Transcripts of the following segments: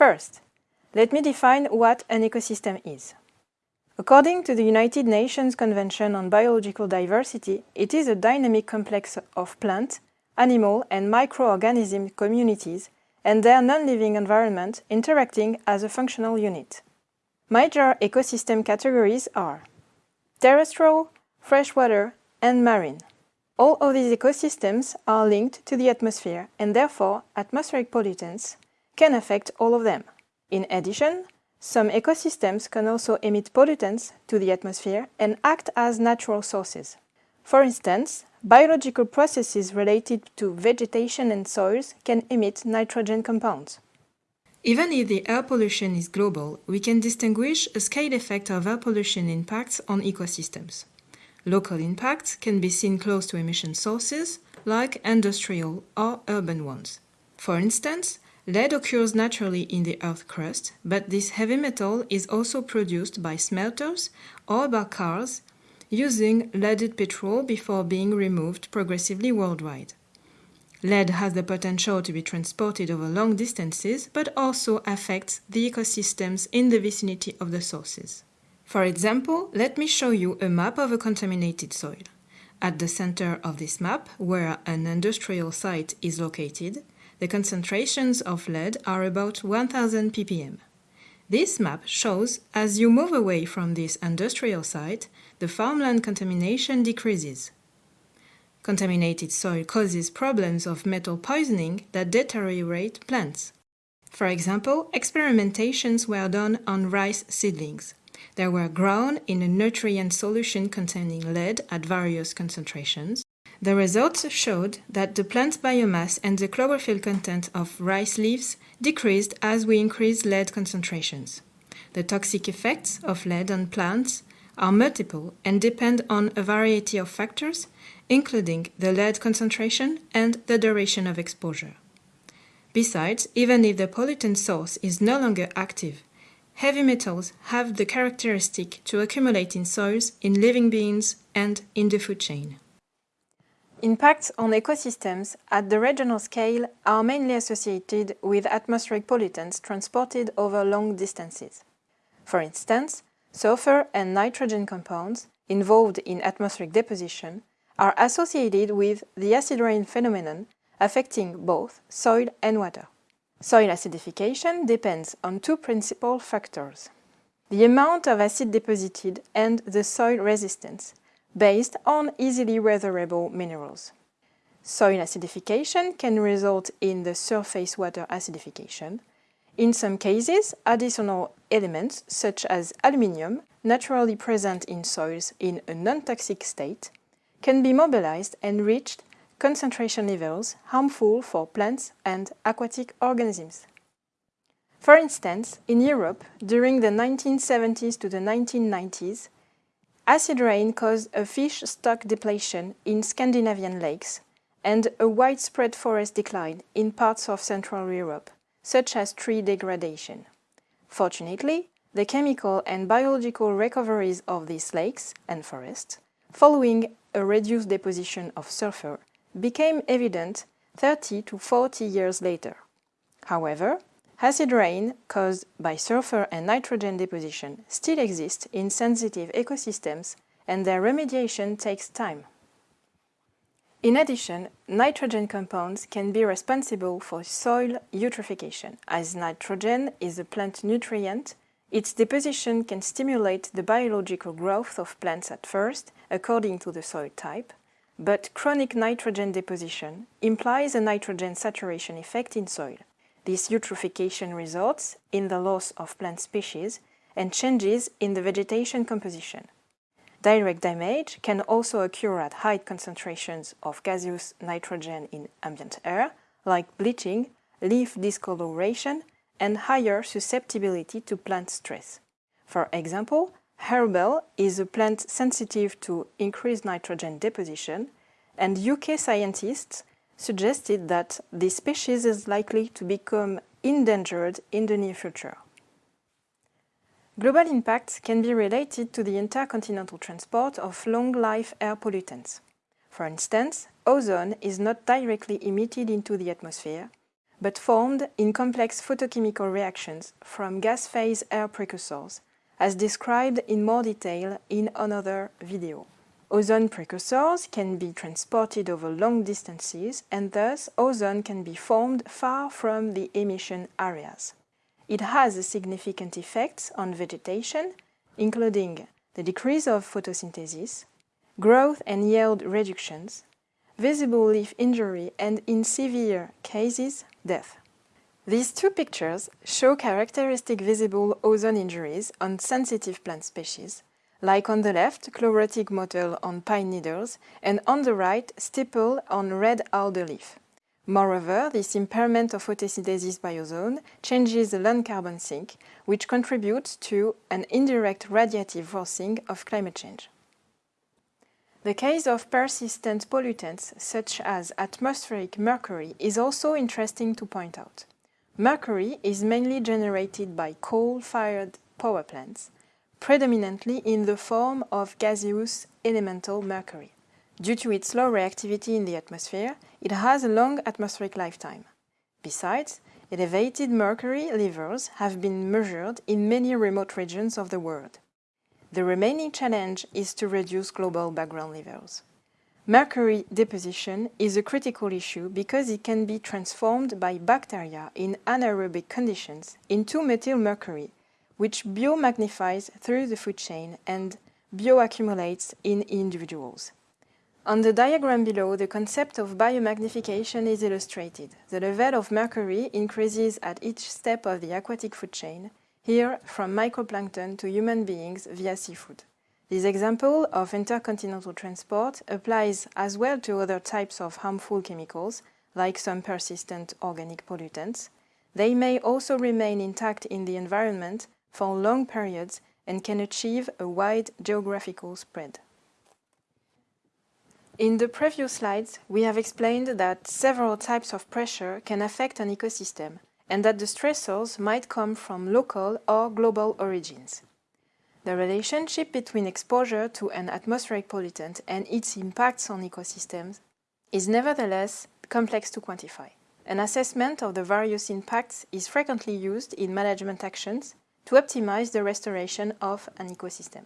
First, let me define what an ecosystem is. According to the United Nations Convention on Biological Diversity, it is a dynamic complex of plant, animal and microorganism communities and their non-living environment interacting as a functional unit. Major ecosystem categories are terrestrial, freshwater and marine. All of these ecosystems are linked to the atmosphere and therefore atmospheric pollutants can affect all of them. In addition, some ecosystems can also emit pollutants to the atmosphere and act as natural sources. For instance, biological processes related to vegetation and soils can emit nitrogen compounds. Even if the air pollution is global, we can distinguish a scale effect of air pollution impacts on ecosystems. Local impacts can be seen close to emission sources, like industrial or urban ones. For instance, lead occurs naturally in the Earth's crust, but this heavy metal is also produced by smelters or by cars using leaded petrol before being removed progressively worldwide. Lead has the potential to be transported over long distances, but also affects the ecosystems in the vicinity of the sources. For example, let me show you a map of a contaminated soil. At the center of this map, where an industrial site is located, the concentrations of lead are about 1000 ppm. This map shows as you move away from this industrial site, the farmland contamination decreases. Contaminated soil causes problems of metal poisoning that deteriorate plants. For example, experimentations were done on rice seedlings. They were grown in a nutrient solution containing lead at various concentrations. The results showed that the plant biomass and the chlorophyll content of rice leaves decreased as we increased lead concentrations. The toxic effects of lead on plants are multiple and depend on a variety of factors, including the lead concentration and the duration of exposure. Besides, even if the pollutant source is no longer active, heavy metals have the characteristic to accumulate in soils, in living beings, and in the food chain. Impacts on ecosystems at the regional scale are mainly associated with atmospheric pollutants transported over long distances. For instance, sulfur and nitrogen compounds involved in atmospheric deposition are associated with the acid rain phenomenon affecting both soil and water. Soil acidification depends on two principal factors. The amount of acid deposited and the soil resistance, based on easily weatherable minerals. Soil acidification can result in the surface water acidification. In some cases, additional elements such as aluminium, naturally present in soils in a non-toxic state, can be mobilized and reached concentration levels harmful for plants and aquatic organisms. For instance, in Europe, during the 1970s to the 1990s, acid rain caused a fish stock depletion in Scandinavian lakes and a widespread forest decline in parts of Central Europe, such as tree degradation. Fortunately, the chemical and biological recoveries of these lakes and forests, following a reduced deposition of sulfur, became evident 30 to 40 years later. However, acid rain caused by sulfur and nitrogen deposition still exists in sensitive ecosystems and their remediation takes time. In addition, nitrogen compounds can be responsible for soil eutrophication. As nitrogen is a plant nutrient, its deposition can stimulate the biological growth of plants at first, according to the soil type, but chronic nitrogen deposition implies a nitrogen saturation effect in soil. This eutrophication results in the loss of plant species and changes in the vegetation composition. Direct damage can also occur at high concentrations of gaseous nitrogen in ambient air, like bleaching, leaf discoloration, and higher susceptibility to plant stress. For example, Harebell is a plant sensitive to increased nitrogen deposition, and UK scientists suggested that this species is likely to become endangered in the near future. Global impacts can be related to the intercontinental transport of long-life air pollutants. For instance, ozone is not directly emitted into the atmosphere, but formed in complex photochemical reactions from gas phase air precursors, as described in more detail in another video. Ozone precursors can be transported over long distances and thus ozone can be formed far from the emission areas. It has significant effects on vegetation, including the decrease of photosynthesis, growth and yield reductions, visible leaf injury and, in severe cases, death. These two pictures show characteristic visible ozone injuries on sensitive plant species, like on the left, chlorotic mottle on pine needles, and on the right, stipple on red alder leaf. Moreover, this impairment of photosynthesis by ozone changes the land carbon sink, which contributes to an indirect radiative forcing of climate change. The case of persistent pollutants such as atmospheric mercury is also interesting to point out. Mercury is mainly generated by coal-fired power plants, predominantly in the form of gaseous elemental mercury. Due to its low reactivity in the atmosphere, it has a long atmospheric lifetime. Besides, elevated mercury levels have been measured in many remote regions of the world. The remaining challenge is to reduce global background levels. Mercury deposition is a critical issue because it can be transformed by bacteria in anaerobic conditions into methylmercury, which biomagnifies through the food chain and bioaccumulates in individuals. On the diagram below, the concept of biomagnification is illustrated. The level of mercury increases at each step of the aquatic food chain, here from microplankton to human beings via seafood. This example of intercontinental transport applies as well to other types of harmful chemicals, like some persistent organic pollutants. They may also remain intact in the environment for long periods and can achieve a wide geographical spread. In the previous slides, we have explained that several types of pressure can affect an ecosystem, and that the stressors might come from local or global origins. The relationship between exposure to an atmospheric pollutant and its impacts on ecosystems is nevertheless complex to quantify. An assessment of the various impacts is frequently used in management actions to optimize the restoration of an ecosystem.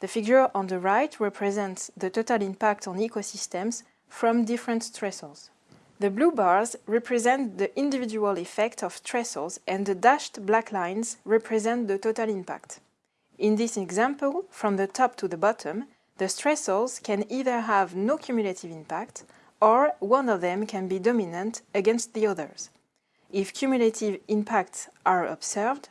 The figure on the right represents the total impact on ecosystems from different stressors. The blue bars represent the individual effect of stressors and the dashed black lines represent the total impact. In this example, from the top to the bottom, the stressors can either have no cumulative impact or one of them can be dominant against the others. If cumulative impacts are observed,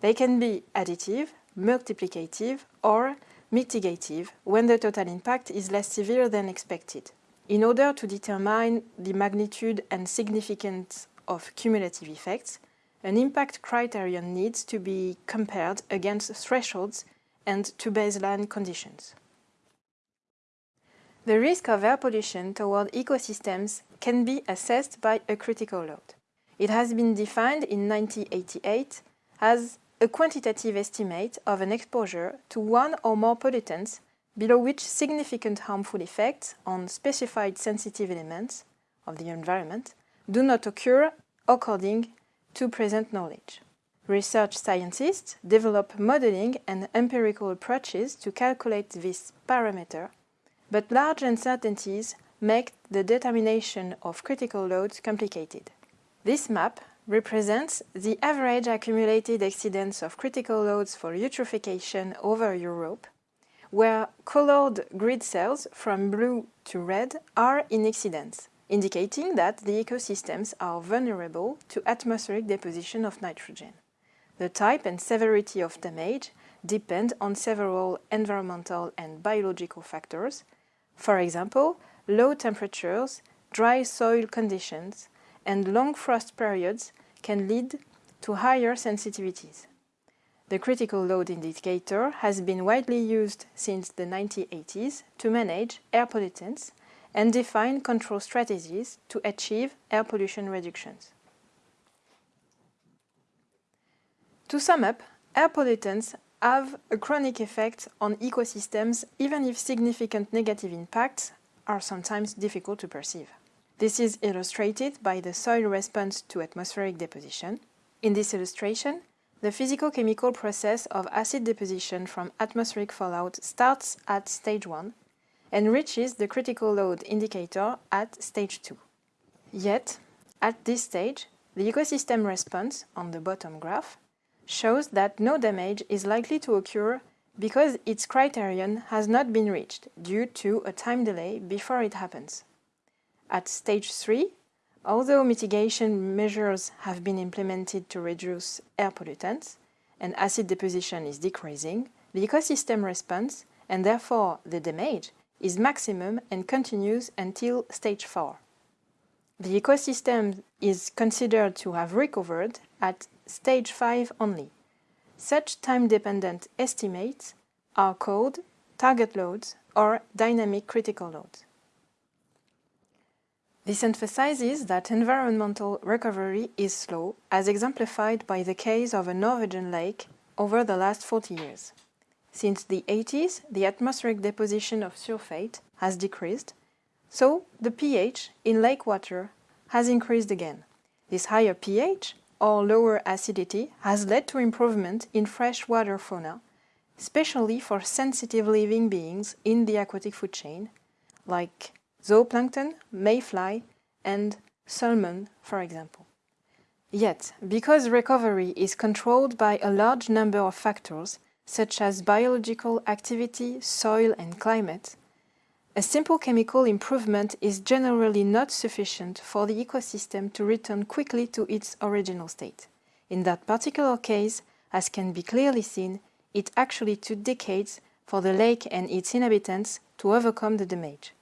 they can be additive, multiplicative or mitigative when the total impact is less severe than expected. In order to determine the magnitude and significance of cumulative effects, an impact criterion needs to be compared against thresholds and to baseline conditions. The risk of air pollution toward ecosystems can be assessed by a critical load. It has been defined in 1988 as a quantitative estimate of an exposure to one or more pollutants below which significant harmful effects on specified sensitive elements of the environment do not occur according to present knowledge. Research scientists develop modeling and empirical approaches to calculate this parameter, but large uncertainties make the determination of critical loads complicated. This map represents the average accumulated exceedance of critical loads for eutrophication over Europe where colored grid cells from blue to red are in exceedance, indicating that the ecosystems are vulnerable to atmospheric deposition of nitrogen. The type and severity of damage depend on several environmental and biological factors, for example, low temperatures, dry soil conditions, and long frost periods can lead to higher sensitivities. The critical load indicator has been widely used since the 1980s to manage air pollutants and define control strategies to achieve air pollution reductions. To sum up, air pollutants have a chronic effect on ecosystems even if significant negative impacts are sometimes difficult to perceive. This is illustrated by the soil response to atmospheric deposition. In this illustration, the physico-chemical process of acid deposition from atmospheric fallout starts at stage 1 and reaches the critical load indicator at stage 2. Yet, at this stage, the ecosystem response on the bottom graph shows that no damage is likely to occur because its criterion has not been reached due to a time delay before it happens. At stage 3, although mitigation measures have been implemented to reduce air pollutants and acid deposition is decreasing, the ecosystem response, and therefore the damage, is maximum and continues until stage 4. The ecosystem is considered to have recovered at stage 5 only. Such time-dependent estimates are called target loads or dynamic critical loads. This emphasizes that environmental recovery is slow, as exemplified by the case of a Norwegian lake over the last 40 years. Since the 80s, the atmospheric deposition of sulfate has decreased, so the pH in lake water has increased again. This higher pH or lower acidity has led to improvement in freshwater fauna, especially for sensitive living beings in the aquatic food chain, like zooplankton, mayfly, and salmon, for example. Yet, because recovery is controlled by a large number of factors, such as biological activity, soil and climate, a simple chemical improvement is generally not sufficient for the ecosystem to return quickly to its original state. In that particular case, as can be clearly seen, it actually took decades for the lake and its inhabitants to overcome the damage.